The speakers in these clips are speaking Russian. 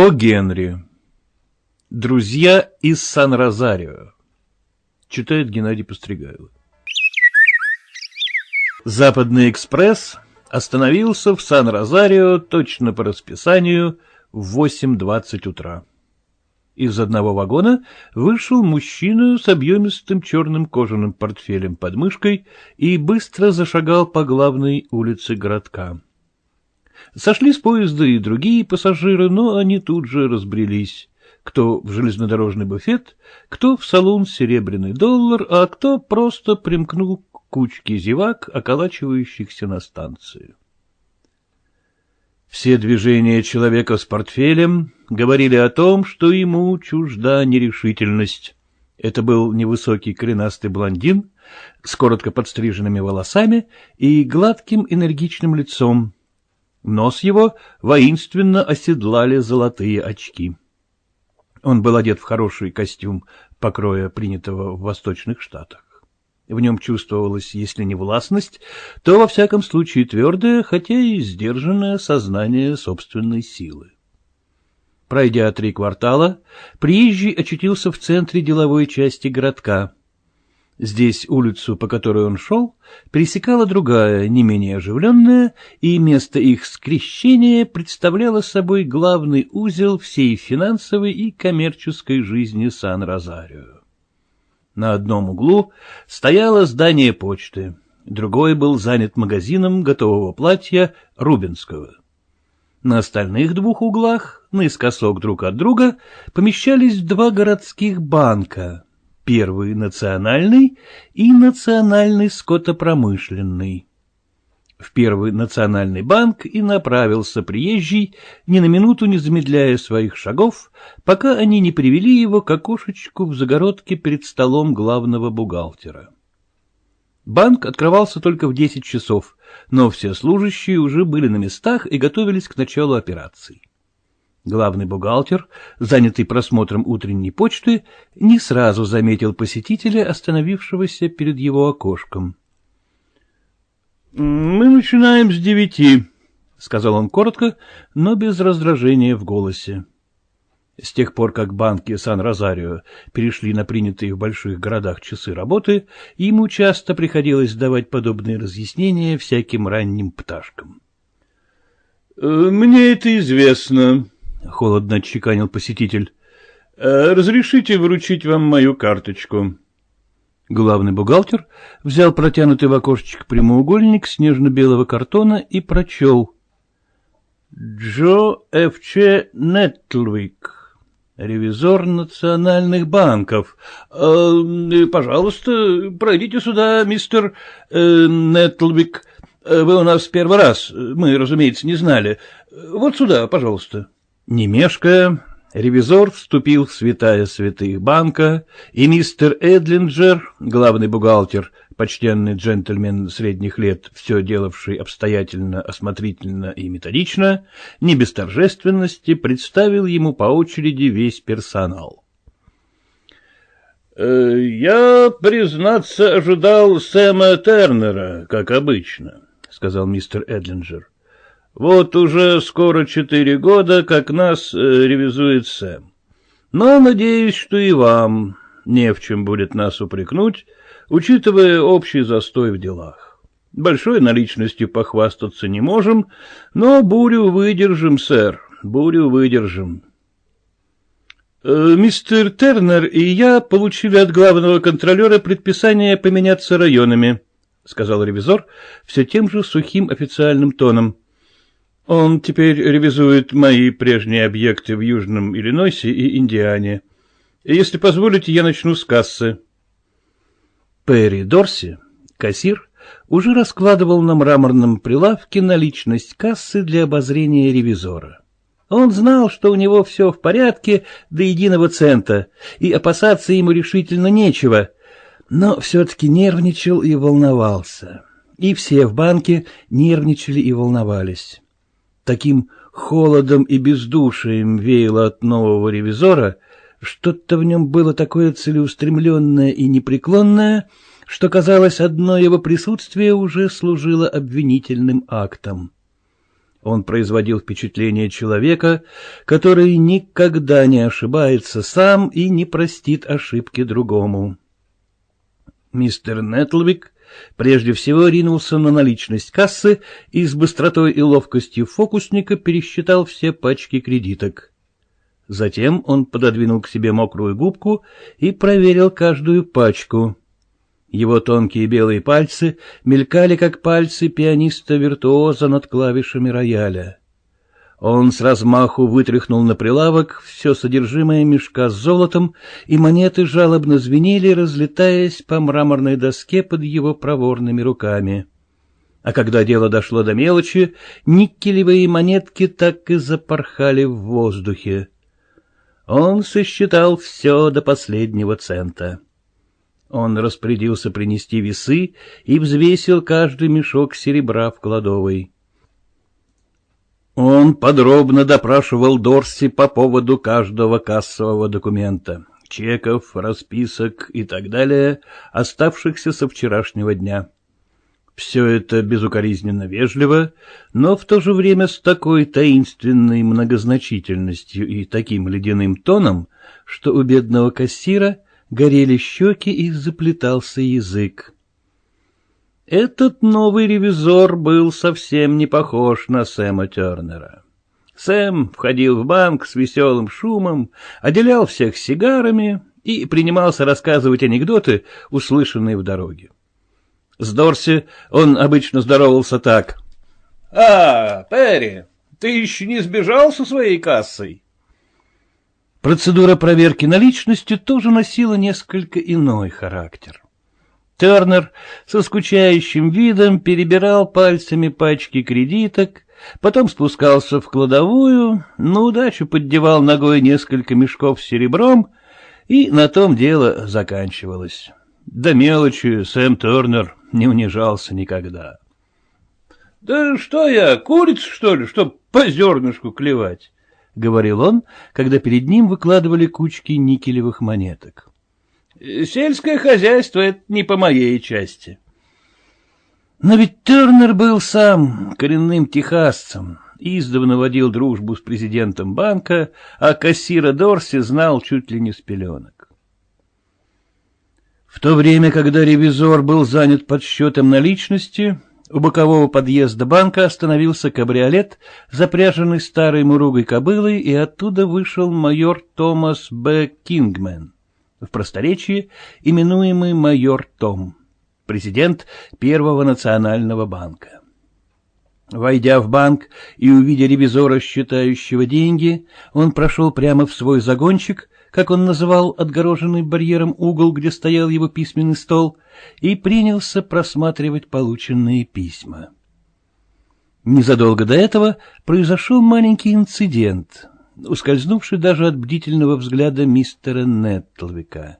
О Генри. Друзья из Сан-Розарио. Читает Геннадий Постригайло. Западный экспресс остановился в Сан-Розарио точно по расписанию в 8.20 утра. Из одного вагона вышел мужчина с объемистым черным кожаным портфелем под мышкой и быстро зашагал по главной улице городка. Сошли с поезда и другие пассажиры, но они тут же разбрелись. Кто в железнодорожный буфет, кто в салон «Серебряный доллар», а кто просто примкнул к кучке зевак, околачивающихся на станцию. Все движения человека с портфелем говорили о том, что ему чужда нерешительность. Это был невысокий коренастый блондин с коротко подстриженными волосами и гладким энергичным лицом, Нос его воинственно оседлали золотые очки. Он был одет в хороший костюм покроя, принятого в Восточных Штатах. В нем чувствовалась, если не властность, то, во всяком случае, твердое, хотя и сдержанное сознание собственной силы. Пройдя три квартала, приезжий очутился в центре деловой части городка. Здесь улицу, по которой он шел, пересекала другая, не менее оживленная, и место их скрещения представляло собой главный узел всей финансовой и коммерческой жизни Сан-Розарио. На одном углу стояло здание почты, другой был занят магазином готового платья Рубинского. На остальных двух углах, наискосок друг от друга, помещались два городских банка — первый национальный и национальный скотопромышленный. В первый национальный банк и направился приезжий, ни на минуту не замедляя своих шагов, пока они не привели его к окошечку в загородке перед столом главного бухгалтера. Банк открывался только в десять часов, но все служащие уже были на местах и готовились к началу операций. Главный бухгалтер, занятый просмотром утренней почты, не сразу заметил посетителя, остановившегося перед его окошком. — Мы начинаем с девяти, — сказал он коротко, но без раздражения в голосе. С тех пор, как банки Сан-Розарио перешли на принятые в больших городах часы работы, ему часто приходилось давать подобные разъяснения всяким ранним пташкам. — Мне это известно, — холодно отчеканил посетитель. «Э, — Разрешите вручить вам мою карточку. Главный бухгалтер взял протянутый в окошечко прямоугольник снежно-белого картона и прочел. — Джо Ф.Ч. Нетлвик, ревизор национальных банков. Э, — Пожалуйста, пройдите сюда, мистер э, Нетлвик. Вы у нас первый раз, мы, разумеется, не знали. Вот сюда, пожалуйста. — не мешкая, ревизор вступил в святая святых банка, и мистер Эдлинджер, главный бухгалтер, почтенный джентльмен средних лет, все делавший обстоятельно, осмотрительно и методично, не без торжественности представил ему по очереди весь персонал. «Э, «Я, признаться, ожидал Сэма Тернера, как обычно», — сказал мистер Эдлинджер. Вот уже скоро четыре года, как нас э, ревизует Сэм. Но надеюсь, что и вам не в чем будет нас упрекнуть, учитывая общий застой в делах. Большой наличностью похвастаться не можем, но бурю выдержим, сэр, бурю выдержим. Э, мистер Тернер и я получили от главного контролера предписание поменяться районами, — сказал ревизор все тем же сухим официальным тоном. — он теперь ревизует мои прежние объекты в Южном Иллинойсе и Индиане. Если позволите, я начну с кассы. Перри Дорси, кассир, уже раскладывал на мраморном прилавке наличность кассы для обозрения ревизора. Он знал, что у него все в порядке до единого цента, и опасаться ему решительно нечего, но все-таки нервничал и волновался. И все в банке нервничали и волновались. Таким холодом и бездушием веяло от нового ревизора, что-то в нем было такое целеустремленное и непреклонное, что, казалось, одно его присутствие уже служило обвинительным актом. Он производил впечатление человека, который никогда не ошибается сам и не простит ошибки другому. Мистер Нетлвик прежде всего ринулся на наличность кассы и с быстротой и ловкостью фокусника пересчитал все пачки кредиток. Затем он пододвинул к себе мокрую губку и проверил каждую пачку. Его тонкие белые пальцы мелькали, как пальцы пианиста-виртуоза над клавишами рояля. Он с размаху вытряхнул на прилавок все содержимое мешка с золотом, и монеты жалобно звенели, разлетаясь по мраморной доске под его проворными руками. А когда дело дошло до мелочи, никелевые монетки так и запорхали в воздухе. Он сосчитал все до последнего цента. Он распорядился принести весы и взвесил каждый мешок серебра в кладовой. Он подробно допрашивал Дорси по поводу каждого кассового документа, чеков, расписок и так далее, оставшихся со вчерашнего дня. Все это безукоризненно вежливо, но в то же время с такой таинственной многозначительностью и таким ледяным тоном, что у бедного кассира горели щеки и заплетался язык. Этот новый ревизор был совсем не похож на Сэма Тернера. Сэм входил в банк с веселым шумом, отделял всех сигарами и принимался рассказывать анекдоты, услышанные в дороге. С Дорси он обычно здоровался так. — А, Перри, ты еще не сбежал со своей кассой? Процедура проверки наличности тоже носила несколько иной характер. Тернер со скучающим видом перебирал пальцами пачки кредиток, потом спускался в кладовую, на удачу поддевал ногой несколько мешков с серебром, и на том дело заканчивалось. До мелочи Сэм Тернер не унижался никогда. — Да что я, курица, что ли, чтоб по зернышку клевать? — говорил он, когда перед ним выкладывали кучки никелевых монеток. — Сельское хозяйство — это не по моей части. Но ведь Тернер был сам коренным техасцем, издавна водил дружбу с президентом банка, а кассира Дорси знал чуть ли не с пеленок. В то время, когда ревизор был занят подсчетом наличности, у бокового подъезда банка остановился кабриолет, запряженный старой муругой кобылой, и оттуда вышел майор Томас Б. Кингмен, в просторечии именуемый майор Том, президент Первого национального банка. Войдя в банк и увидя ревизора, считающего деньги, он прошел прямо в свой загончик, как он называл отгороженный барьером угол, где стоял его письменный стол, и принялся просматривать полученные письма. Незадолго до этого произошел маленький инцидент, ускользнувший даже от бдительного взгляда мистера Неттлвика.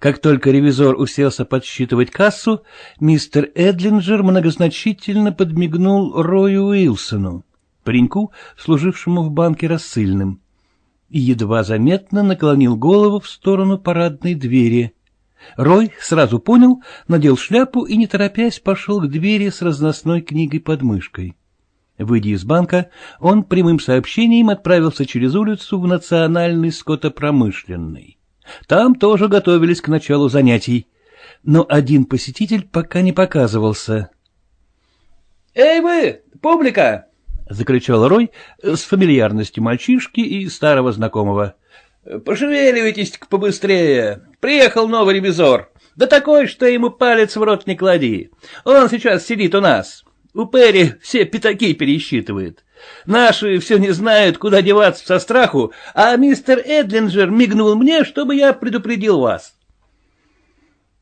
Как только ревизор уселся подсчитывать кассу, мистер Эдлинджер многозначительно подмигнул Рою Уилсону, пареньку, служившему в банке рассыльным и едва заметно наклонил голову в сторону парадной двери. Рой сразу понял, надел шляпу и, не торопясь, пошел к двери с разносной книгой под мышкой. Выйдя из банка, он прямым сообщением отправился через улицу в Национальный скотопромышленный. Там тоже готовились к началу занятий, но один посетитель пока не показывался. — Эй вы, публика! — закричал Рой с фамильярностью мальчишки и старого знакомого. — Пошевеливайтесь-ка побыстрее. Приехал новый ревизор. Да такой, что ему палец в рот не клади. Он сейчас сидит у нас. У Перри все пятаки пересчитывает. Наши все не знают, куда деваться со страху, а мистер Эдлинджер мигнул мне, чтобы я предупредил вас.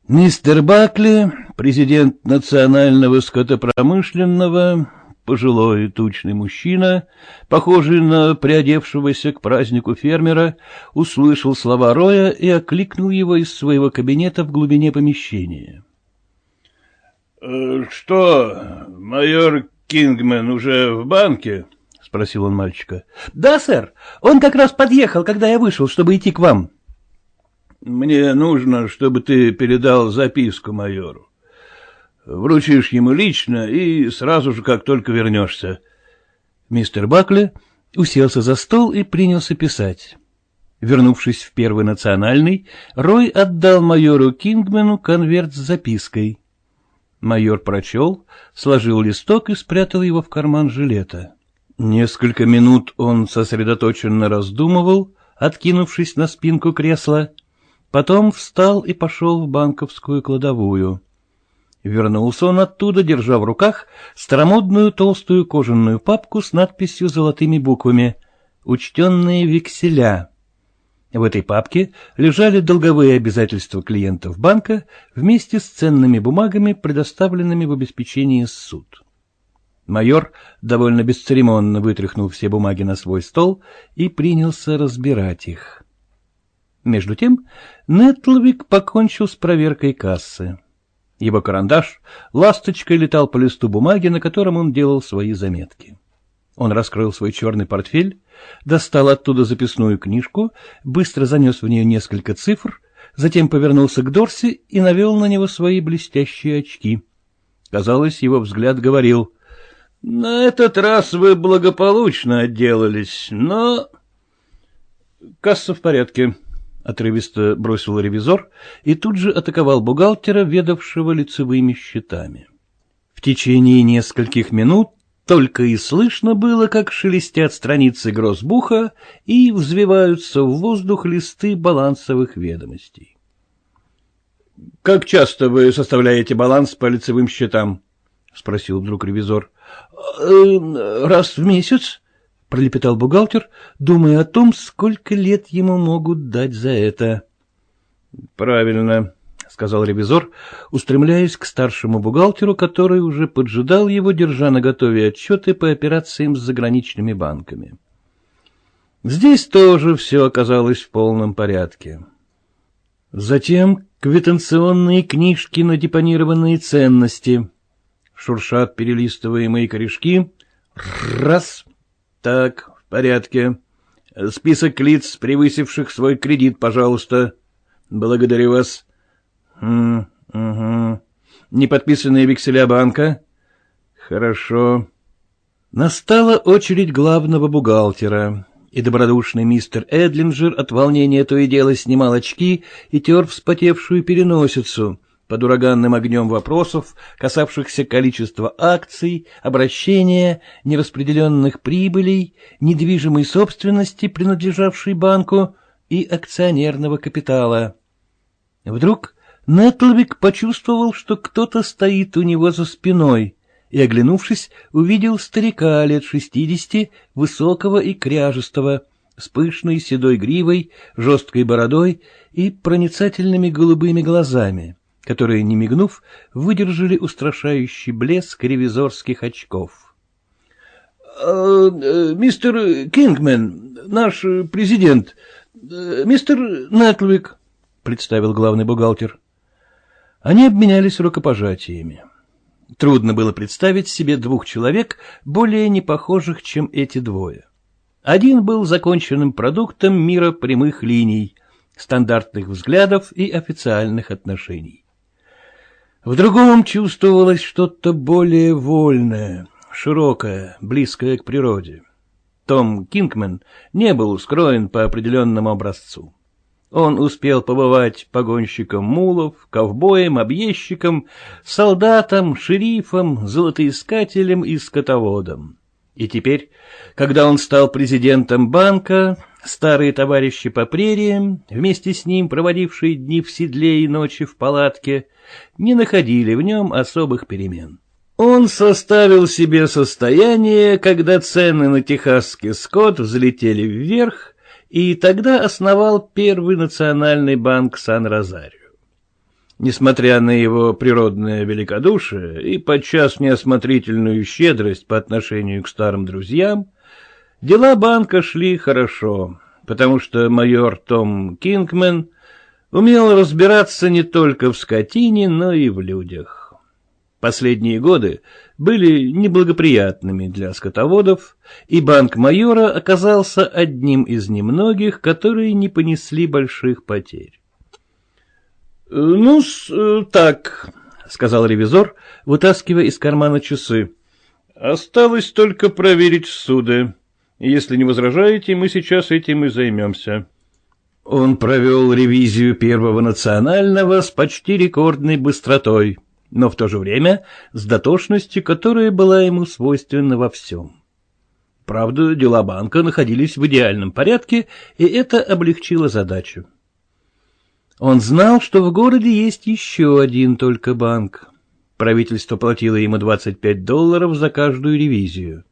Мистер Бакли, президент Национального скотопромышленного, пожилой тучный мужчина, похожий на приодевшегося к празднику фермера, услышал слова Роя и окликнул его из своего кабинета в глубине помещения. «Э, — Что, майор Кингмен уже в банке? — спросил он мальчика. — Да, сэр. Он как раз подъехал, когда я вышел, чтобы идти к вам. — Мне нужно, чтобы ты передал записку майору. Вручишь ему лично и сразу же, как только вернешься. Мистер Бакли уселся за стол и принялся писать. Вернувшись в Первый национальный, Рой отдал майору Кингмену конверт с запиской. Майор прочел, сложил листок и спрятал его в карман жилета. Несколько минут он сосредоточенно раздумывал, откинувшись на спинку кресла, потом встал и пошел в банковскую кладовую. Вернулся он оттуда, держа в руках старомодную толстую кожаную папку с надписью золотыми буквами «Учтенные векселя». В этой папке лежали долговые обязательства клиентов банка вместе с ценными бумагами, предоставленными в обеспечении суд. Майор довольно бесцеремонно вытряхнул все бумаги на свой стол и принялся разбирать их. Между тем Нетлвик покончил с проверкой кассы. Его карандаш ласточкой летал по листу бумаги, на котором он делал свои заметки. Он раскрыл свой черный портфель, достал оттуда записную книжку, быстро занес в нее несколько цифр, затем повернулся к Дорси и навел на него свои блестящие очки. Казалось, его взгляд говорил, «На этот раз вы благополучно отделались, но...» «Касса в порядке», — отрывисто бросил ревизор и тут же атаковал бухгалтера, ведавшего лицевыми счетами. В течение нескольких минут только и слышно было, как шелестят страницы гроссбуха и взвиваются в воздух листы балансовых ведомостей. — Как часто вы составляете баланс по лицевым счетам? — спросил вдруг ревизор. «Э, — Раз в месяц, — пролепетал бухгалтер, думая о том, сколько лет ему могут дать за это. — Правильно, — сказал ревизор, устремляясь к старшему бухгалтеру, который уже поджидал его, держа на готове отчеты по операциям с заграничными банками. Здесь тоже все оказалось в полном порядке. Затем квитанционные книжки на депонированные ценности. Шуршат перелистываемые корешки. Раз. Так, в порядке. Список лиц, превысивших свой кредит, пожалуйста. Благодарю вас. Угу. Неподписанные векселя банка? Хорошо. Настала очередь главного бухгалтера, и добродушный мистер Эдлинджер от волнения то и дело снимал очки и тер вспотевшую переносицу под ураганным огнем вопросов, касавшихся количества акций, обращения, нераспределенных прибылей, недвижимой собственности, принадлежавшей банку, и акционерного капитала. Вдруг Нетлвик почувствовал, что кто-то стоит у него за спиной, и, оглянувшись, увидел старика лет шестидесяти, высокого и кряжестого, с пышной седой гривой, жесткой бородой и проницательными голубыми глазами, которые, не мигнув, выдержали устрашающий блеск ревизорских очков. «А, э, — Мистер Кингмен, наш президент, э, мистер Нетлвик, — представил главный бухгалтер. Они обменялись рукопожатиями. Трудно было представить себе двух человек, более непохожих, чем эти двое. Один был законченным продуктом мира прямых линий, стандартных взглядов и официальных отношений. В другом чувствовалось что-то более вольное, широкое, близкое к природе. Том Кингмен не был скроен по определенному образцу. Он успел побывать погонщиком мулов, ковбоем, объездчиком, солдатом, шерифом, золотоискателем и скотоводом. И теперь, когда он стал президентом банка, старые товарищи по прериям, вместе с ним проводившие дни в седле и ночи в палатке, не находили в нем особых перемен. Он составил себе состояние, когда цены на техасский скот взлетели вверх, и тогда основал Первый национальный банк Сан-Розарио. Несмотря на его природное великодушие и подчас неосмотрительную щедрость по отношению к старым друзьям, дела банка шли хорошо, потому что майор Том Кингмен умел разбираться не только в скотине, но и в людях. Последние годы были неблагоприятными для скотоводов, и банк майора оказался одним из немногих, которые не понесли больших потерь. — Ну, так, — сказал ревизор, вытаскивая из кармана часы. Осталось только проверить суды. Если не возражаете, мы сейчас этим и займемся. Он провел ревизию Первого национального с почти рекордной быстротой, но в то же время с дотошностью, которая была ему свойственна во всем. Правда, дела банка находились в идеальном порядке, и это облегчило задачу. Он знал, что в городе есть еще один только банк. Правительство платило ему 25 долларов за каждую ревизию.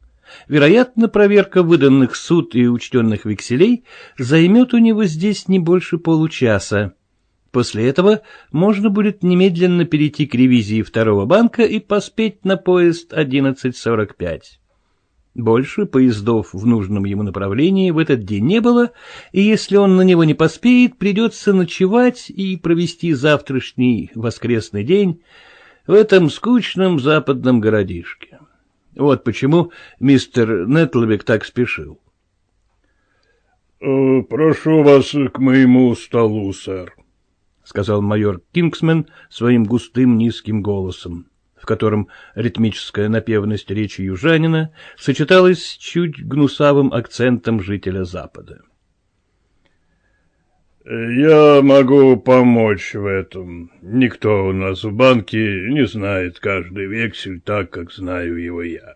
Вероятно, проверка выданных суд и учтенных векселей займет у него здесь не больше получаса. После этого можно будет немедленно перейти к ревизии второго банка и поспеть на поезд 11.45. Больше поездов в нужном ему направлении в этот день не было, и если он на него не поспеет, придется ночевать и провести завтрашний воскресный день в этом скучном западном городишке. Вот почему мистер Нетлбек так спешил. «Э, — Прошу вас к моему столу, сэр, — сказал майор Кингсмен своим густым низким голосом, в котором ритмическая напевность речи южанина сочеталась с чуть гнусавым акцентом жителя Запада. — «Я могу помочь в этом. Никто у нас в банке не знает каждый вексель так, как знаю его я.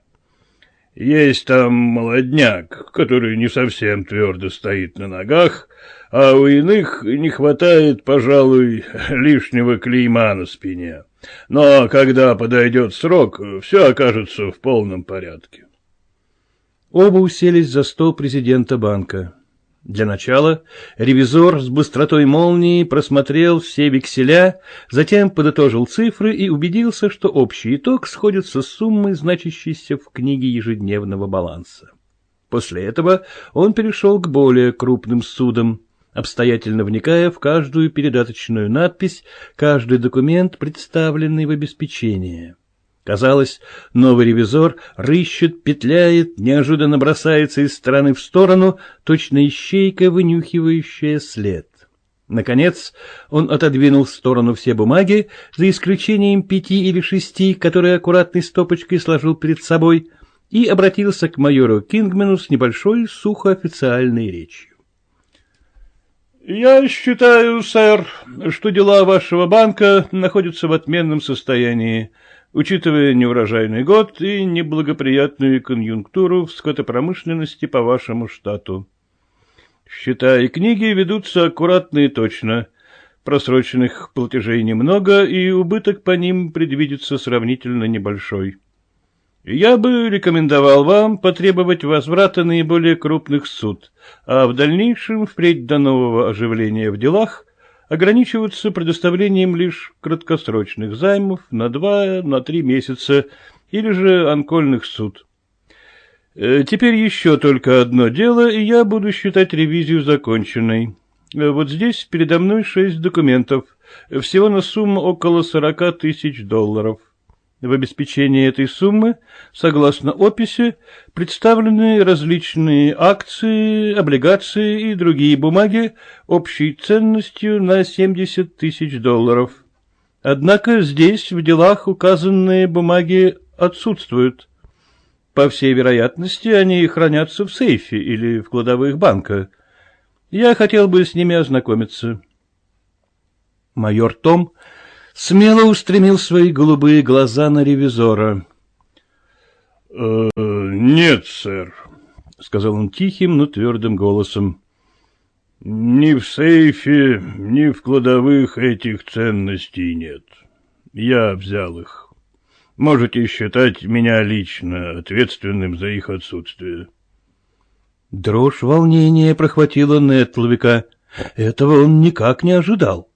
Есть там молодняк, который не совсем твердо стоит на ногах, а у иных не хватает, пожалуй, лишнего клейма на спине. Но когда подойдет срок, все окажется в полном порядке». Оба уселись за стол президента банка. Для начала ревизор с быстротой молнии просмотрел все векселя, затем подытожил цифры и убедился, что общий итог сходится с суммой, значащейся в книге ежедневного баланса. После этого он перешел к более крупным судам, обстоятельно вникая в каждую передаточную надпись, каждый документ, представленный в обеспечение. Казалось, новый ревизор рыщет, петляет, неожиданно бросается из стороны в сторону, точно ищейка, вынюхивающая след. Наконец он отодвинул в сторону все бумаги, за исключением пяти или шести, которые аккуратной стопочкой сложил перед собой, и обратился к майору Кингмену с небольшой сухоофициальной речью. «Я считаю, сэр, что дела вашего банка находятся в отменном состоянии учитывая неурожайный год и неблагоприятную конъюнктуру в скотопромышленности по вашему штату. Счета и книги ведутся аккуратно и точно. Просроченных платежей немного, и убыток по ним предвидится сравнительно небольшой. Я бы рекомендовал вам потребовать возврата наиболее крупных суд, а в дальнейшем, впредь до нового оживления в делах, ограничиваются предоставлением лишь краткосрочных займов на два, на три месяца или же анкольных суд. Э, теперь еще только одно дело, и я буду считать ревизию законченной. Э, вот здесь передо мной шесть документов, всего на сумму около сорока тысяч долларов. В обеспечении этой суммы, согласно описи, представлены различные акции, облигации и другие бумаги общей ценностью на 70 тысяч долларов. Однако здесь в делах указанные бумаги отсутствуют. По всей вероятности, они хранятся в сейфе или в кладовых банка. Я хотел бы с ними ознакомиться. Майор Том смело устремил свои голубые глаза на ревизора. «Э, — Нет, сэр, — сказал он тихим, но твердым голосом. — Ни в сейфе, ни в кладовых этих ценностей нет. Я взял их. Можете считать меня лично ответственным за их отсутствие. Дрожь волнения прохватила Нетлвика. Этого он никак не ожидал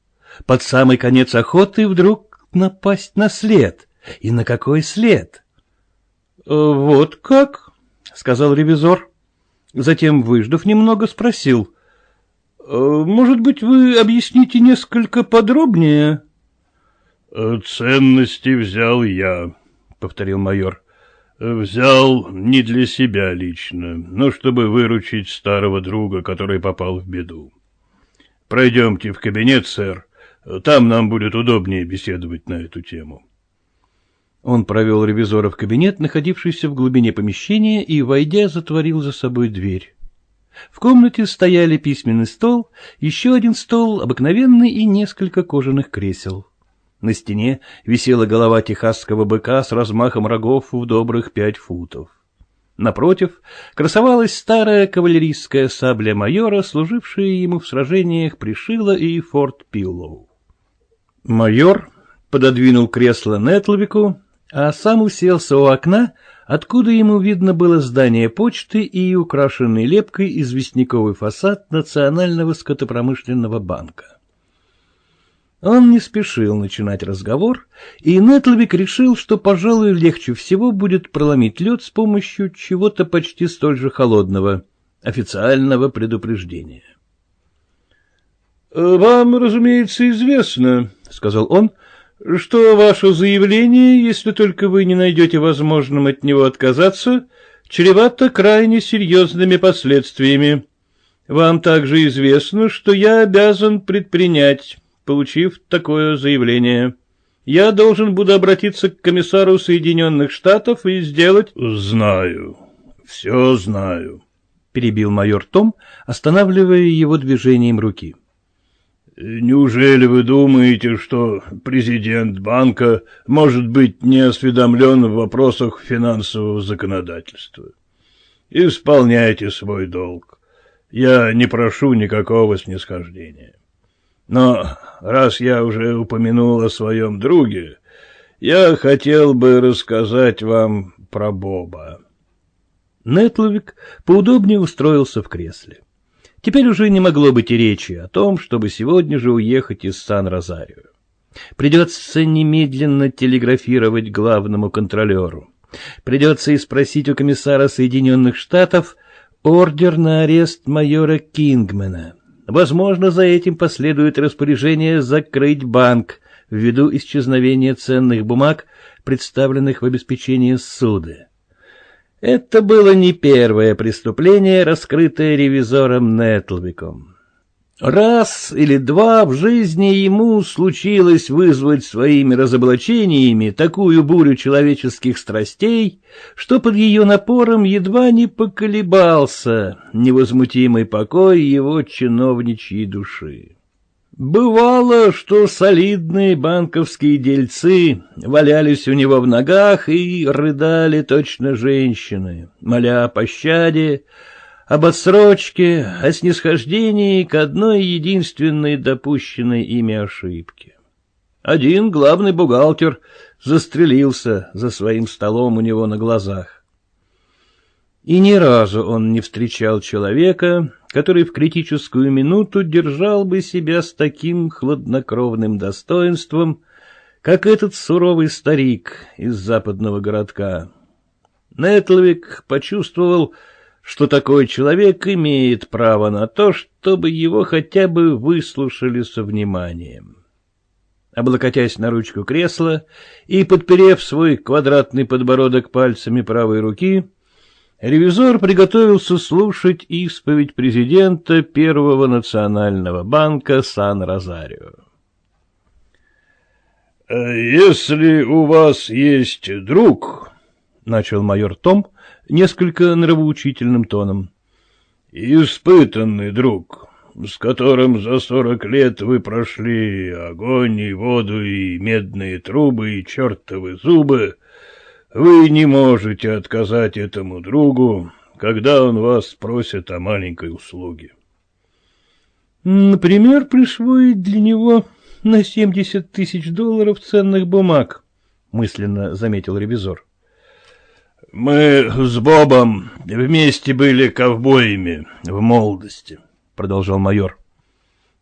под самый конец охоты вдруг напасть на след. И на какой след? — Вот как? — сказал ревизор. Затем, выждав немного, спросил. «Э, — Может быть, вы объясните несколько подробнее? «Э, — Ценности взял я, — повторил майор. — Взял не для себя лично, но чтобы выручить старого друга, который попал в беду. Пройдемте в кабинет, сэр, там нам будет удобнее беседовать на эту тему. Он провел ревизора в кабинет, находившийся в глубине помещения, и, войдя, затворил за собой дверь. В комнате стояли письменный стол, еще один стол, обыкновенный и несколько кожаных кресел. На стене висела голова техасского быка с размахом рогов в добрых пять футов. Напротив красовалась старая кавалерийская сабля майора, служившая ему в сражениях при Шило и Форт Пиллоу. Майор пододвинул кресло Нетлвику, а сам уселся у окна, откуда ему видно было здание почты и украшенный лепкой известняковый фасад Национального скотопромышленного банка. Он не спешил начинать разговор, и Нетлвик решил, что, пожалуй, легче всего будет проломить лед с помощью чего-то почти столь же холодного, официального предупреждения. — Вам, разумеется, известно, — сказал он, — что ваше заявление, если только вы не найдете возможным от него отказаться, чревато крайне серьезными последствиями. Вам также известно, что я обязан предпринять получив такое заявление. Я должен буду обратиться к комиссару Соединенных Штатов и сделать... — Знаю, все знаю, — перебил майор Том, останавливая его движением руки. — Неужели вы думаете, что президент банка может быть не осведомлен в вопросах финансового законодательства? Исполняйте свой долг. Я не прошу никакого снисхождения. Но раз я уже упомянул о своем друге, я хотел бы рассказать вам про Боба. Нетловик поудобнее устроился в кресле. Теперь уже не могло быть и речи о том, чтобы сегодня же уехать из Сан-Розарио. Придется немедленно телеграфировать главному контролеру. Придется и спросить у комиссара Соединенных Штатов ордер на арест майора Кингмена. Возможно, за этим последует распоряжение закрыть банк ввиду исчезновения ценных бумаг, представленных в обеспечении суда. Это было не первое преступление, раскрытое ревизором Нетлвиком. Раз или два в жизни ему случилось вызвать своими разоблачениями такую бурю человеческих страстей, что под ее напором едва не поколебался невозмутимый покой его чиновничьей души. Бывало, что солидные банковские дельцы валялись у него в ногах и рыдали точно женщины, моля о пощаде, об отсрочке, о снисхождении к одной единственной допущенной ими ошибке. Один главный бухгалтер застрелился за своим столом у него на глазах. И ни разу он не встречал человека, который в критическую минуту держал бы себя с таким хладнокровным достоинством, как этот суровый старик из западного городка. Нетлвик почувствовал, что такой человек имеет право на то, чтобы его хотя бы выслушали со вниманием. Облокотясь на ручку кресла и подперев свой квадратный подбородок пальцами правой руки, ревизор приготовился слушать исповедь президента Первого национального банка Сан-Розарио. «Если у вас есть друг, — начал майор Том несколько нравоучительным тоном. — Испытанный друг, с которым за сорок лет вы прошли огонь и воду и медные трубы и чертовы зубы, вы не можете отказать этому другу, когда он вас спросит о маленькой услуге. — Например, присвоить для него на семьдесят тысяч долларов ценных бумаг, — мысленно заметил ревизор. Мы с Бобом вместе были ковбоями в молодости, продолжал майор.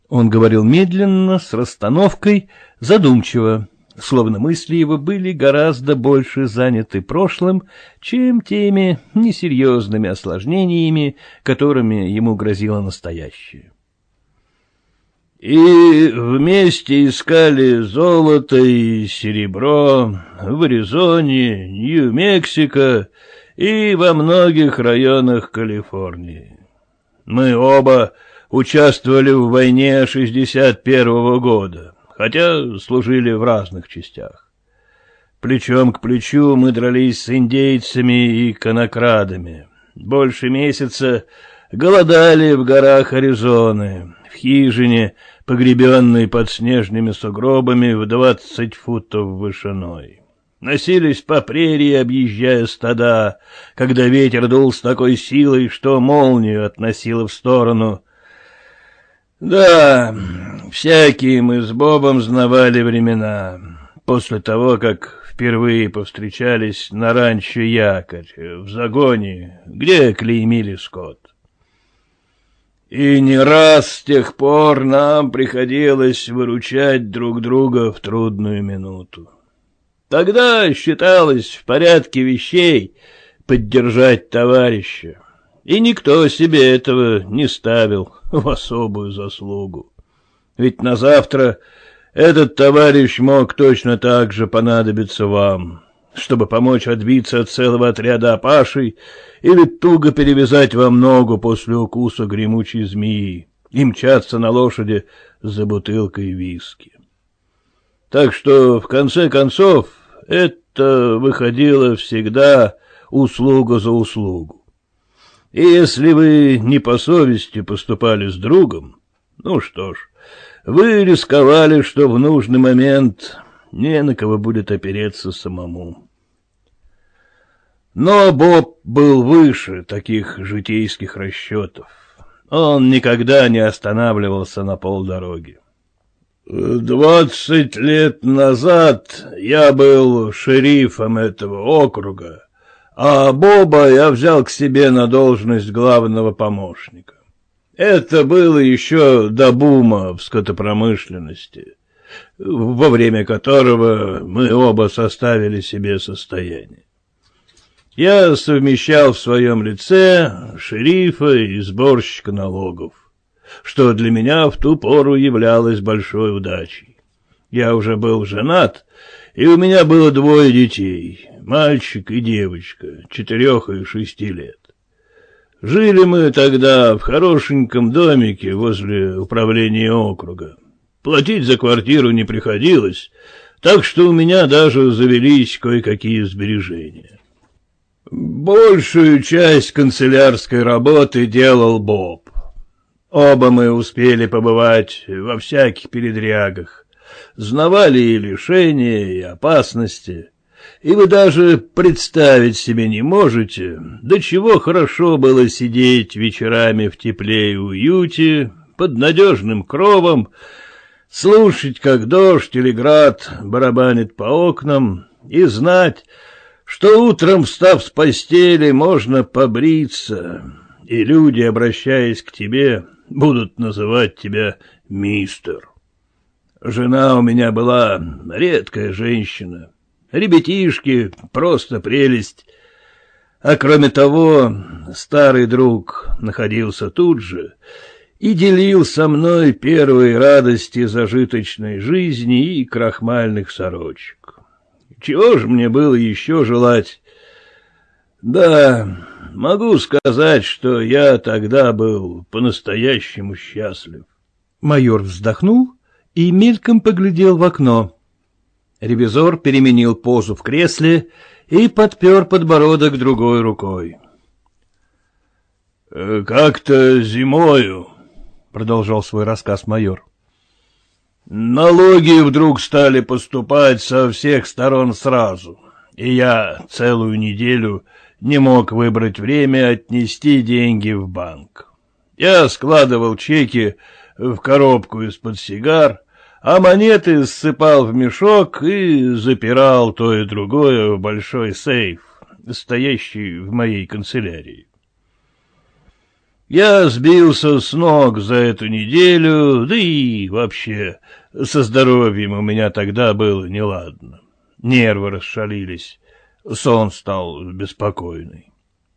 Он говорил медленно, с расстановкой, задумчиво, словно мысли его были гораздо больше заняты прошлым, чем теми несерьезными осложнениями, которыми ему грозило настоящее и вместе искали золото и серебро в Аризоне, Нью-Мексико и во многих районах Калифорнии. Мы оба участвовали в войне 61-го года, хотя служили в разных частях. Плечом к плечу мы дрались с индейцами и конокрадами. Больше месяца голодали в горах Аризоны, в хижине, погребенной под снежными сугробами в двадцать футов вышиной. Носились по прерии, объезжая стада, когда ветер дул с такой силой, что молнию относило в сторону. Да, всякие мы с Бобом знавали времена, после того, как впервые повстречались на ранчо Якорь, в загоне, где клеймили скот. И не раз с тех пор нам приходилось выручать друг друга в трудную минуту. Тогда считалось в порядке вещей поддержать товарища, и никто себе этого не ставил в особую заслугу. Ведь на завтра этот товарищ мог точно так же понадобиться вам, чтобы помочь отбиться от целого отряда опашей или туго перевязать вам ногу после укуса гремучей змеи и мчаться на лошади за бутылкой виски. Так что, в конце концов, это выходило всегда услуга за услугу. И если вы не по совести поступали с другом, ну что ж, вы рисковали, что в нужный момент не на кого будет опереться самому. Но Боб был выше таких житейских расчетов. Он никогда не останавливался на полдороги. Двадцать лет назад я был шерифом этого округа, а Боба я взял к себе на должность главного помощника. Это было еще до бума в скотопромышленности, во время которого мы оба составили себе состояние. Я совмещал в своем лице шерифа и сборщика налогов что для меня в ту пору являлось большой удачей. Я уже был женат, и у меня было двое детей, мальчик и девочка, четырех и шести лет. Жили мы тогда в хорошеньком домике возле управления округа. Платить за квартиру не приходилось, так что у меня даже завелись кое-какие сбережения. Большую часть канцелярской работы делал Боб. Оба мы успели побывать во всяких передрягах, знавали и лишения, и опасности, и вы даже представить себе не можете, до чего хорошо было сидеть вечерами в тепле и уюте, под надежным кровом, слушать, как дождь или град барабанит по окнам, и знать, что утром, встав с постели, можно побриться, и люди, обращаясь к тебе, будут называть тебя мистер. Жена у меня была редкая женщина, ребятишки, просто прелесть. А кроме того, старый друг находился тут же и делил со мной первые радости зажиточной жизни и крахмальных сорочек. Чего же мне было еще желать? Да, могу сказать, что я тогда был по-настоящему счастлив. Майор вздохнул и мельком поглядел в окно. Ревизор переменил позу в кресле и подпер подбородок другой рукой. «Э, «Как-то зимою», — продолжал свой рассказ майор, — «налоги вдруг стали поступать со всех сторон сразу, и я целую неделю не мог выбрать время отнести деньги в банк. Я складывал чеки в коробку из-под сигар, а монеты ссыпал в мешок и запирал то и другое в большой сейф, стоящий в моей канцелярии. Я сбился с ног за эту неделю, да и вообще со здоровьем у меня тогда было неладно. Нервы расшалились. Сон стал беспокойный.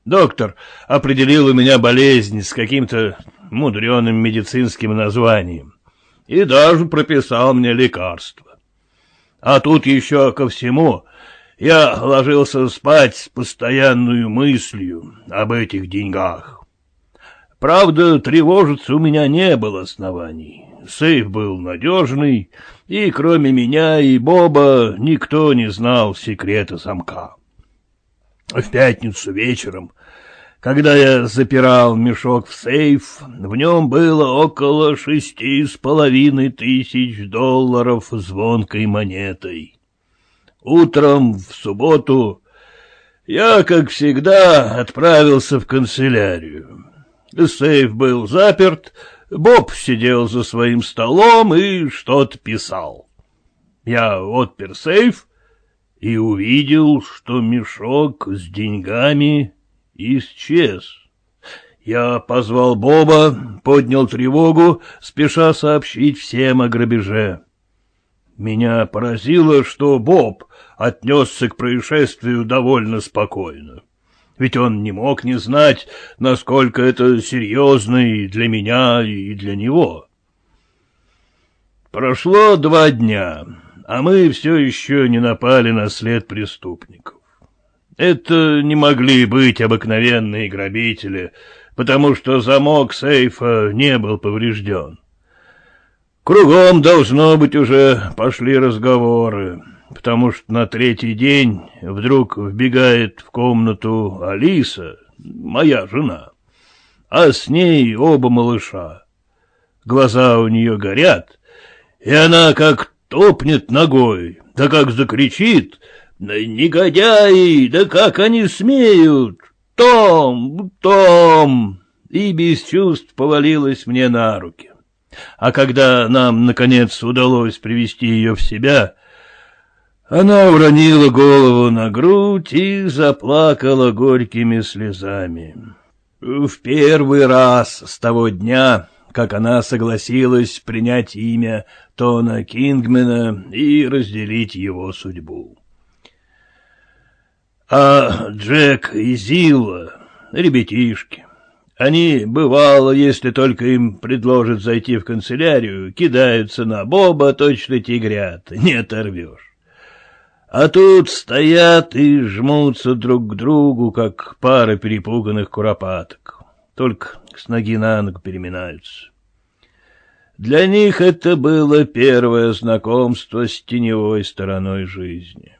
Доктор определил у меня болезнь с каким-то мудреным медицинским названием и даже прописал мне лекарство. А тут еще ко всему я ложился спать с постоянной мыслью об этих деньгах. Правда, тревожиться у меня не было оснований. Сейф был надежный, и кроме меня и Боба никто не знал секрета замка. В пятницу вечером, когда я запирал мешок в сейф, в нем было около шести с половиной тысяч долларов звонкой монетой. Утром в субботу я, как всегда, отправился в канцелярию. Сейф был заперт, Боб сидел за своим столом и что-то писал. Я отпер сейф и увидел, что мешок с деньгами исчез. Я позвал Боба, поднял тревогу, спеша сообщить всем о грабеже. Меня поразило, что Боб отнесся к происшествию довольно спокойно. Ведь он не мог не знать, насколько это серьезно и для меня, и для него. Прошло два дня, а мы все еще не напали на след преступников. Это не могли быть обыкновенные грабители, потому что замок сейфа не был поврежден. Кругом, должно быть, уже пошли разговоры, потому что на третий день вдруг вбегает в комнату Алиса, моя жена, а с ней оба малыша. Глаза у нее горят, и она как топнет ногой, да как закричит, «Негодяи, да как они смеют! Том, Том!» И без чувств повалилась мне на руки. А когда нам, наконец, удалось привести ее в себя, она уронила голову на грудь и заплакала горькими слезами. В первый раз с того дня, как она согласилась принять имя Тона Кингмена и разделить его судьбу. А Джек и Зилла, ребятишки, они, бывало, если только им предложат зайти в канцелярию, кидаются на Боба, точно тигрят, не оторвешь. А тут стоят и жмутся друг к другу, как пара перепуганных куропаток, только с ноги на ногу переминаются. Для них это было первое знакомство с теневой стороной жизни.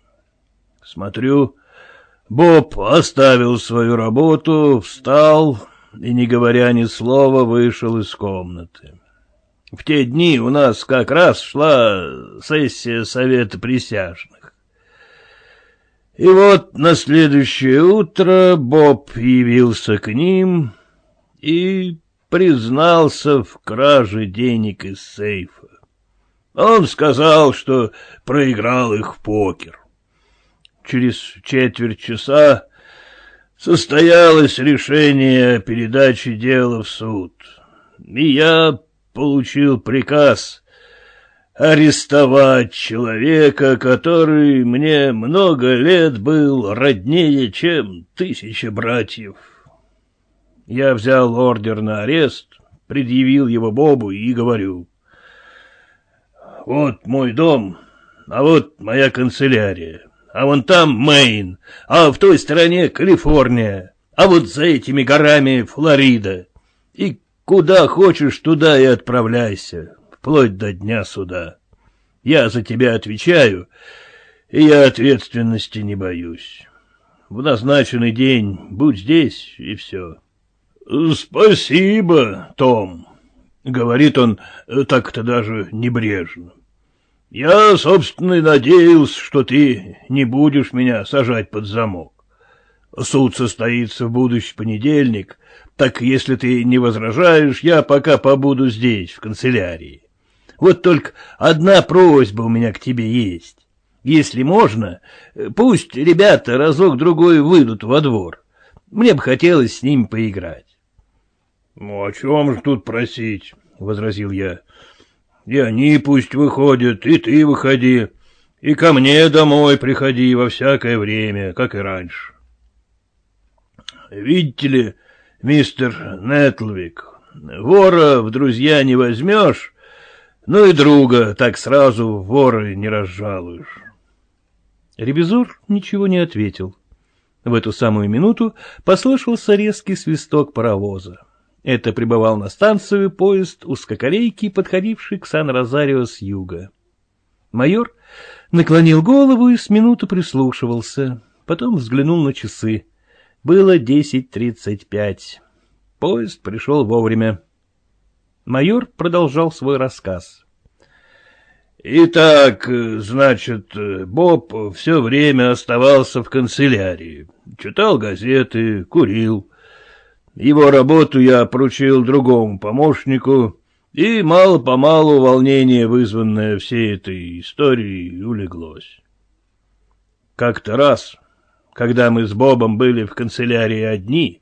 Смотрю, Боб оставил свою работу, встал и, не говоря ни слова, вышел из комнаты. В те дни у нас как раз шла сессия Совета Присяжных. И вот на следующее утро Боб явился к ним и признался в краже денег из сейфа. Он сказал, что проиграл их в покер. Через четверть часа состоялось решение о передаче дела в суд, и я получил приказ арестовать человека, который мне много лет был роднее, чем тысяча братьев. Я взял ордер на арест, предъявил его Бобу и говорю, «Вот мой дом, а вот моя канцелярия» а вон там Мэйн, а в той стороне Калифорния, а вот за этими горами Флорида. И куда хочешь, туда и отправляйся, вплоть до дня суда. Я за тебя отвечаю, и я ответственности не боюсь. В назначенный день будь здесь, и все. — Спасибо, Том, — говорит он так-то даже небрежно. Я, собственно, и надеялся, что ты не будешь меня сажать под замок. Суд состоится в будущий понедельник, так если ты не возражаешь, я пока побуду здесь, в канцелярии. Вот только одна просьба у меня к тебе есть. Если можно, пусть ребята разок-другой выйдут во двор. Мне бы хотелось с ними поиграть. — Ну, о чем же тут просить? — возразил я. И они пусть выходят, и ты выходи, и ко мне домой приходи во всякое время, как и раньше. Видите ли, мистер Нетлвик, вора в друзья не возьмешь, но и друга так сразу воры не разжалуешь. Ревизор ничего не ответил. В эту самую минуту послышался резкий свисток паровоза. Это прибывал на станцию поезд узкоколейки, подходивший к Сан-Розарио с юга. Майор наклонил голову и с минуту прислушивался, потом взглянул на часы. Было десять тридцать пять. Поезд пришел вовремя. Майор продолжал свой рассказ. Итак, значит, Боб все время оставался в канцелярии, читал газеты, курил. Его работу я поручил другому помощнику, и мало-помалу волнение, вызванное всей этой историей, улеглось. Как-то раз, когда мы с Бобом были в канцелярии одни,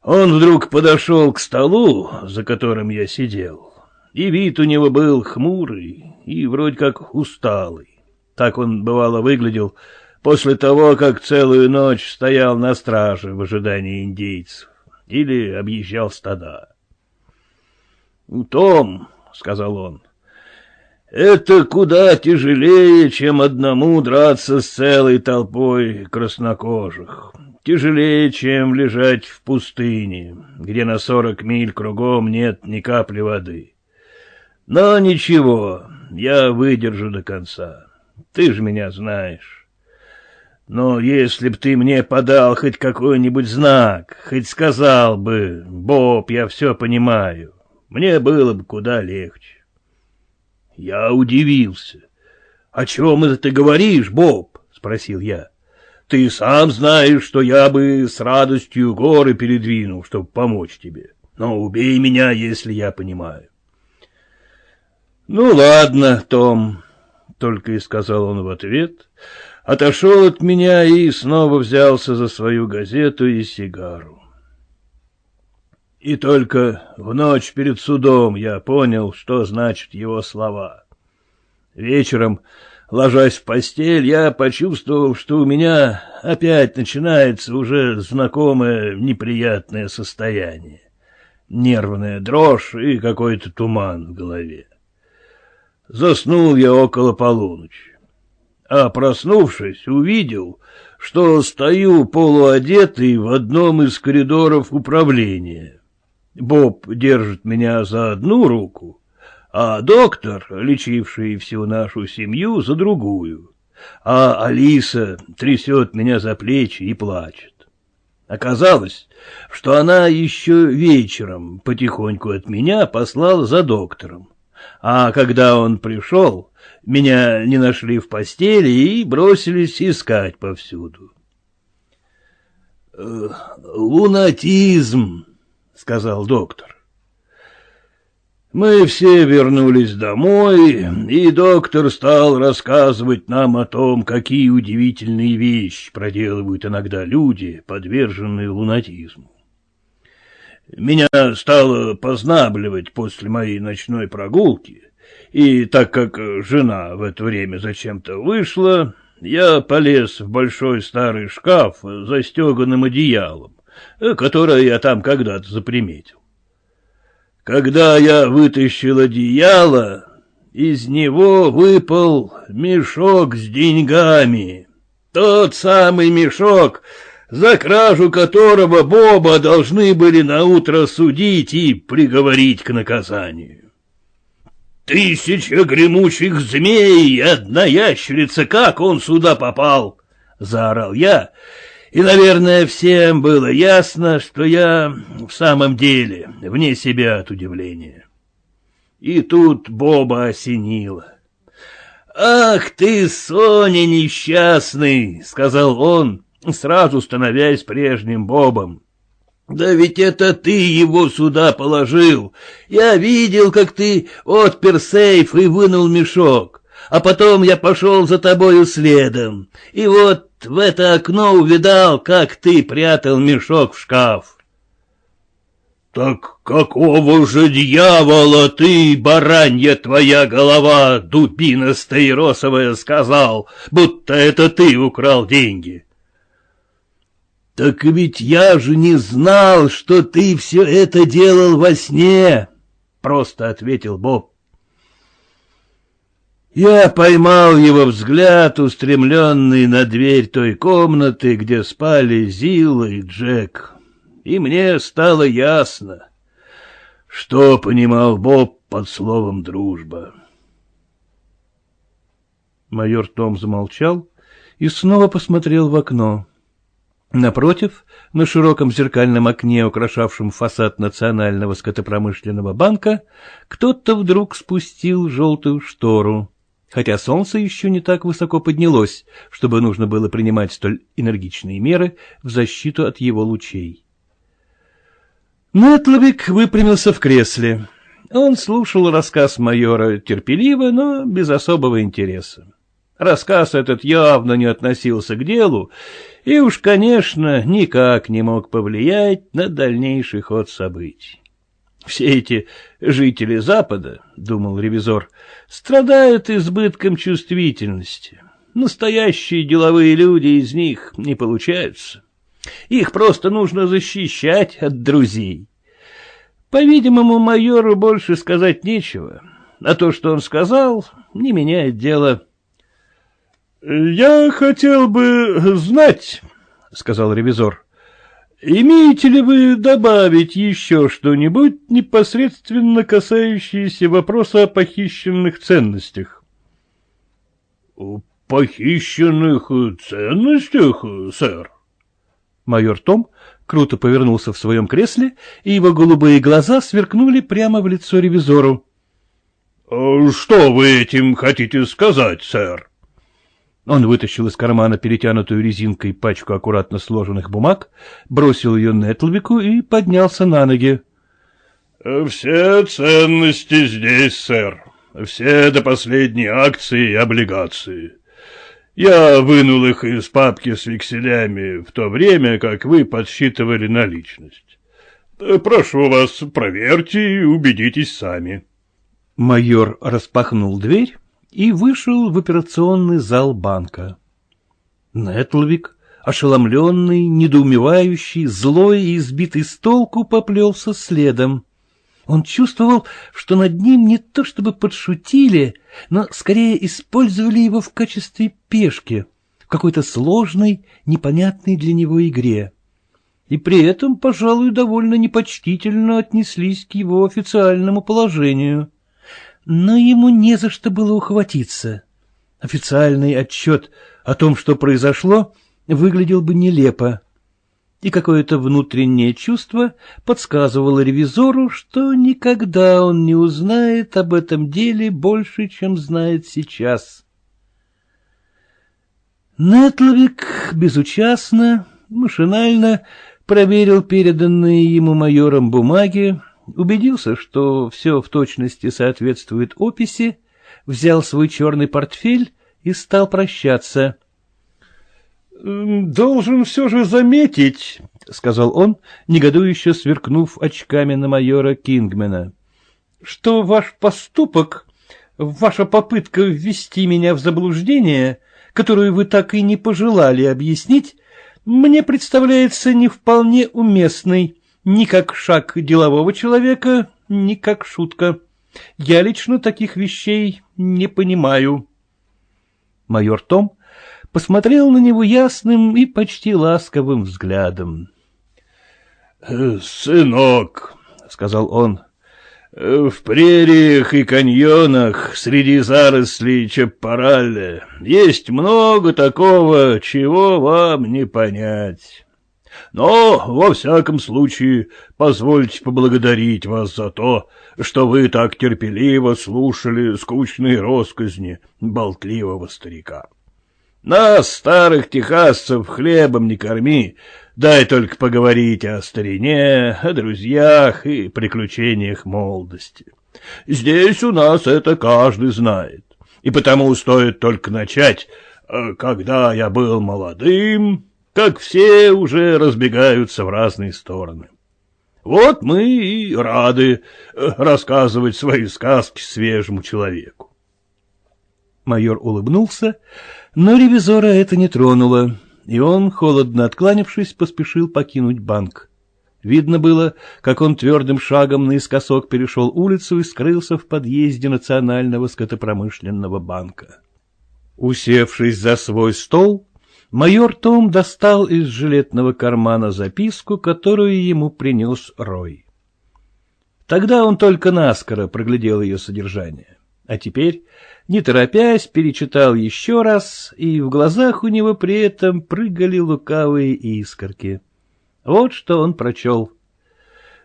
он вдруг подошел к столу, за которым я сидел, и вид у него был хмурый и вроде как усталый. Так он, бывало, выглядел после того, как целую ночь стоял на страже в ожидании индейцев или объезжал стада. «Том», — сказал он, — «это куда тяжелее, чем одному драться с целой толпой краснокожих тяжелее, чем лежать в пустыне, где на сорок миль кругом нет ни капли воды. Но ничего, я выдержу до конца. Ты же меня знаешь. Но если б ты мне подал хоть какой-нибудь знак, хоть сказал бы, Боб, я все понимаю, мне было бы куда легче. Я удивился. — О чем это ты говоришь, Боб? — спросил я. — ты сам знаешь, что я бы с радостью горы передвинул, чтобы помочь тебе. Но убей меня, если я понимаю. — Ну, ладно, Том, — только и сказал он в ответ, отошел от меня и снова взялся за свою газету и сигару. И только в ночь перед судом я понял, что значат его слова. Вечером Ложась в постель, я почувствовал, что у меня опять начинается уже знакомое неприятное состояние. Нервная дрожь и какой-то туман в голове. Заснул я около полуночи. А проснувшись, увидел, что стою полуодетый в одном из коридоров управления. Боб держит меня за одну руку, а доктор, лечивший всю нашу семью, за другую, а Алиса трясет меня за плечи и плачет. Оказалось, что она еще вечером потихоньку от меня послала за доктором, а когда он пришел, меня не нашли в постели и бросились искать повсюду. «Э, «Лунатизм», — сказал доктор. Мы все вернулись домой, и доктор стал рассказывать нам о том, какие удивительные вещи проделывают иногда люди, подверженные лунатизму. Меня стало познабливать после моей ночной прогулки, и так как жена в это время зачем-то вышла, я полез в большой старый шкаф с застеганным одеялом, которое я там когда-то заприметил. Когда я вытащил одеяло, из него выпал мешок с деньгами. Тот самый мешок, за кражу которого Боба должны были наутро судить и приговорить к наказанию. «Тысяча гремучих змей и одна ящерица, как он сюда попал?» — заорал я, и, наверное, всем было ясно, что я в самом деле вне себя от удивления. И тут Боба осенило. «Ах ты, Соня несчастный!» — сказал он, сразу становясь прежним Бобом. «Да ведь это ты его сюда положил. Я видел, как ты отпер сейф и вынул мешок, а потом я пошел за тобою следом. И вот в это окно увидал, как ты прятал мешок в шкаф. — Так какого же дьявола ты, баранья твоя голова, дубина стаиросовая, сказал, будто это ты украл деньги? — Так ведь я же не знал, что ты все это делал во сне, — просто ответил Боб. Я поймал его взгляд, устремленный на дверь той комнаты, где спали Зила и Джек, и мне стало ясно. Что понимал Боб под словом «дружба»? Майор Том замолчал и снова посмотрел в окно. Напротив, на широком зеркальном окне, украшавшем фасад Национального скотопромышленного банка, кто-то вдруг спустил желтую штору, хотя солнце еще не так высоко поднялось, чтобы нужно было принимать столь энергичные меры в защиту от его лучей. Нетловик выпрямился в кресле. Он слушал рассказ майора терпеливо, но без особого интереса. Рассказ этот явно не относился к делу и уж, конечно, никак не мог повлиять на дальнейший ход событий. Все эти жители Запада, — думал ревизор, — страдают избытком чувствительности. Настоящие деловые люди из них не получаются. Их просто нужно защищать от друзей. По-видимому, майору больше сказать нечего, а то, что он сказал, не меняет дело. «Я хотел бы знать, — сказал ревизор, — имеете ли вы добавить еще что-нибудь, непосредственно касающееся вопроса о похищенных ценностях? — Похищенных ценностях, сэр? Майор Том круто повернулся в своем кресле, и его голубые глаза сверкнули прямо в лицо ревизору. — Что вы этим хотите сказать, сэр? — он вытащил из кармана перетянутую резинкой пачку аккуратно сложенных бумаг, бросил ее Нетлвику и поднялся на ноги. — Все ценности здесь, сэр. Все до последней акции и облигации. Я вынул их из папки с векселями в то время, как вы подсчитывали наличность. Прошу вас, проверьте и убедитесь сами. Майор распахнул дверь и вышел в операционный зал банка. Нетлвик, ошеломленный, недоумевающий, злой и избитый с толку, поплелся следом. Он чувствовал, что над ним не то чтобы подшутили, но скорее использовали его в качестве пешки в какой-то сложной, непонятной для него игре. И при этом, пожалуй, довольно непочтительно отнеслись к его официальному положению но ему не за что было ухватиться. Официальный отчет о том, что произошло, выглядел бы нелепо, и какое-то внутреннее чувство подсказывало ревизору, что никогда он не узнает об этом деле больше, чем знает сейчас. Нетловик безучастно, машинально проверил переданные ему майором бумаги, убедился, что все в точности соответствует описи, взял свой черный портфель и стал прощаться. «Должен все же заметить», — сказал он, негодующе сверкнув очками на майора Кингмена, «что ваш поступок, ваша попытка ввести меня в заблуждение, которую вы так и не пожелали объяснить, мне представляется не вполне уместной» ни как шаг делового человека, ни как шутка. Я лично таких вещей не понимаю. Майор Том посмотрел на него ясным и почти ласковым взглядом. — Сынок, — сказал он, — в прериях и каньонах среди зарослей чаппаралля есть много такого, чего вам не понять. Но, во всяком случае, позвольте поблагодарить вас за то, что вы так терпеливо слушали скучные росказни болтливого старика. Нас, старых техасцев, хлебом не корми, дай только поговорить о старине, о друзьях и приключениях молодости. Здесь у нас это каждый знает, и потому стоит только начать. Э, когда я был молодым, как все уже разбегаются в разные стороны. Вот мы и рады э, рассказывать свои сказки свежему человеку. Майор улыбнулся, но ревизора это не тронуло, и он, холодно откланившись, поспешил покинуть банк. Видно было, как он твердым шагом наискосок перешел улицу и скрылся в подъезде Национального скотопромышленного банка. Усевшись за свой стол, майор Том достал из жилетного кармана записку, которую ему принес Рой. Тогда он только наскоро проглядел ее содержание. А теперь, не торопясь, перечитал еще раз, и в глазах у него при этом прыгали лукавые искорки. Вот что он прочел.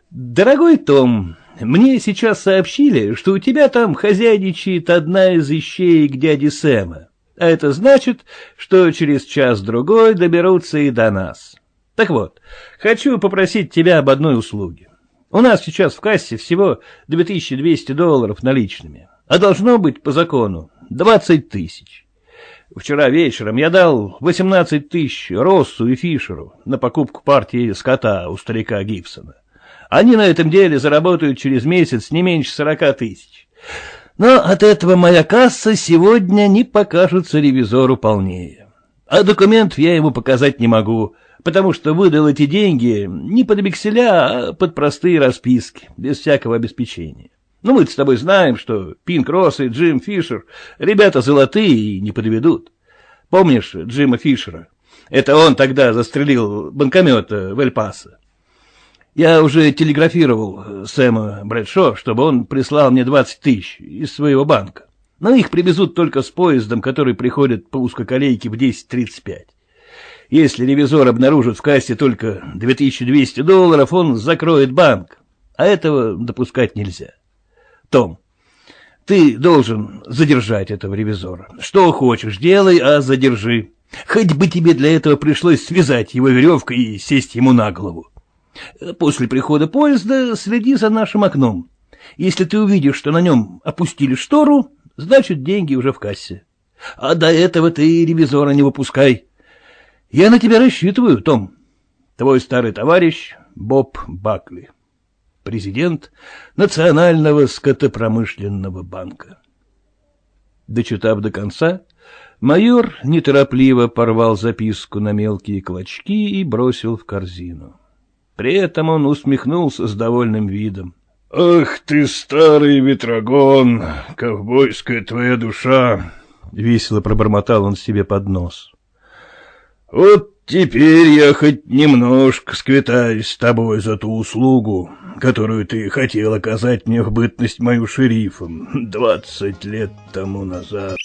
«Дорогой Том, мне сейчас сообщили, что у тебя там хозяйничает одна из ищеек дяди Сэма, а это значит, что через час-другой доберутся и до нас. Так вот, хочу попросить тебя об одной услуге. У нас сейчас в кассе всего 2200 долларов наличными, а должно быть по закону 20 тысяч. Вчера вечером я дал 18 тысяч Россу и Фишеру на покупку партии скота у старика Гибсона. Они на этом деле заработают через месяц не меньше сорока тысяч. Но от этого моя касса сегодня не покажется ревизору полнее. А документов я ему показать не могу, потому что выдал эти деньги не под векселя, а под простые расписки, без всякого обеспечения. Ну, мы с тобой знаем, что Пинк Росс и Джим Фишер ребята золотые и не подведут. Помнишь Джима Фишера? Это он тогда застрелил банкомета в Эль-Пасо. Я уже телеграфировал э, Сэма Брэдшо, чтобы он прислал мне 20 тысяч из своего банка. Но их привезут только с поездом, который приходит по узкоколейке в 10.35. Если ревизор обнаружит в кассе только 2200 долларов, он закроет банк, а этого допускать нельзя. Том, ты должен задержать этого ревизора. Что хочешь, делай, а задержи. Хоть бы тебе для этого пришлось связать его веревкой и сесть ему на голову. После прихода поезда следи за нашим окном. Если ты увидишь, что на нем опустили штору, значит, деньги уже в кассе. А до этого ты ревизора не выпускай. Я на тебя рассчитываю, Том. Твой старый товарищ Боб Бакли, президент Национального скотопромышленного банка. Дочитав до конца, майор неторопливо порвал записку на мелкие клочки и бросил в корзину. При этом он усмехнулся с довольным видом. — Ах ты, старый ветрогон, ковбойская твоя душа! — весело пробормотал он себе под нос. — Вот теперь я хоть немножко сквитаюсь с тобой за ту услугу, которую ты хотел оказать мне в бытность мою шерифом двадцать лет тому назад.